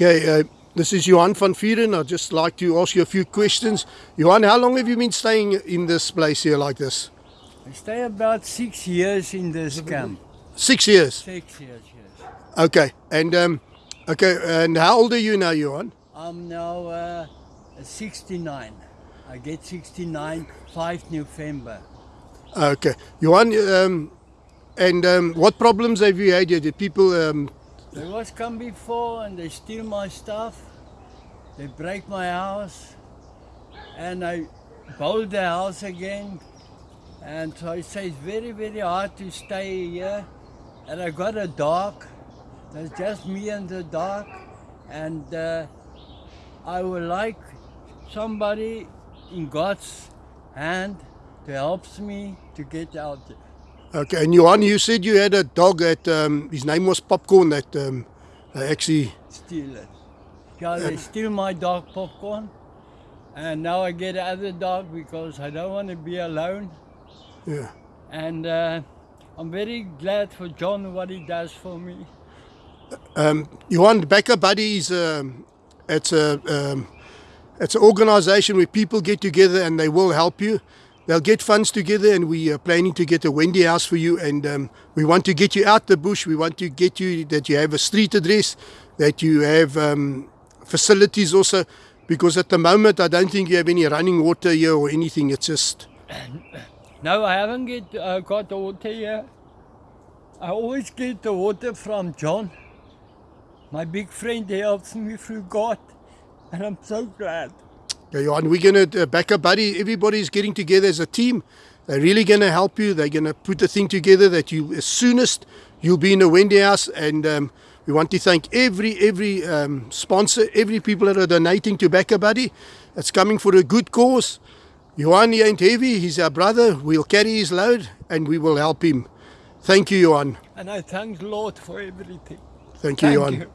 Okay, uh, this is Johan van Vieren. I'd just like to ask you a few questions. Johan, how long have you been staying in this place here like this? I stay about six years in this camp. Six years. Six years, yes. Okay, and um, okay, and how old are you now, Johan? I'm now uh, 69. I get 69, 5 November. Okay, Johan, um, and um, what problems have you had here? Did people? They was come before and they steal my stuff. They break my house. And I build the house again. And so I say it's very, very hard to stay here. And I got a dog. There's just me and the dog. And uh, I would like somebody in God's hand to help me to get out. Okay, and Johan, you said you had a dog that um, his name was Popcorn. That um, they actually. steal it. Yeah, they steal my dog popcorn. And now I get another dog because I don't want to be alone. Yeah. And uh, I'm very glad for John what he does for me. Um, Johan, Backer Buddies, um, it's a um, it's an organisation where people get together and they will help you. They'll get funds together, and we are planning to get a Wendy house for you. And um, we want to get you out the bush. We want to get you that you have a street address, that you have um, facilities also. Because at the moment, I don't think you have any running water here or anything. It's just No, I haven't get, uh, got the water here. I always get the water from John. My big friend he helps me through God. And I'm so glad. Yeah, Johan, we're going to uh, back up, buddy. Everybody's getting together as a team. They're really going to help you. They're going to put the thing together that you, as soonest, you'll be in a Wendy house. And um, we want to thank every every um, sponsor, every people that are donating to Backer Buddy. It's coming for a good cause. Johan, he ain't heavy. He's our brother. We'll carry his load and we will help him. Thank you, Johan. And I thank Lord for everything. Thank you, Thank Johan. you.